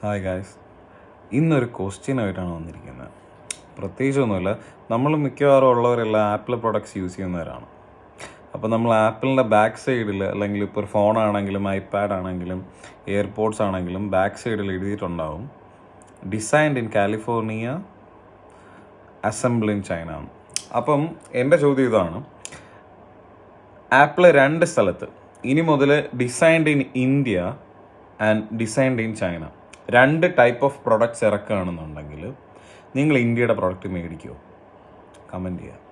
Hi guys ഇന്നൊരു question ആയിട്ടാണ് വന്നിരിക്കുന്നത്. പ്രത്യേകിച്ചൊന്നുമില്ല നമ്മൾ മിക്കവാറും ഉള്ളവരെല്ലാം ആപ്പിൾ പ്രൊഡക്ട്സ് യൂസ് ചെയ്യുന്നവരാണ്. അപ്പോൾ നമ്മൾ ആപ്പിളിന്റെ ബാക്ക് സൈഡിൽ അല്ലെങ്കിൽ ഇപ്പോൾ ഒരു ഫോണാണെങ്കിലും ഐപാഡ് ആണെങ്കിലും എയർപോർട്സ് ആണെങ്കിലും ബാക്ക് സൈഡിൽ എഴുതിയിട്ടുണ്ടാവും designed in California assemble in China അപ്പം എന്റെ ചോദ്യം ഇതാണ്. ആപ്പിൾ രണ്ട് സ്ഥലത്ത് ഇനി മുതൽ designed in India and designed in China രണ്ട് ടൈപ്പ് ഓഫ് പ്രൊഡക്ട്സ് ഇറക്കുകയാണെന്നുണ്ടെങ്കിൽ നിങ്ങൾ ഇന്ത്യയുടെ പ്രൊഡക്റ്റ് മേടിക്കുമോ കമന്റ് ചെയ്യുക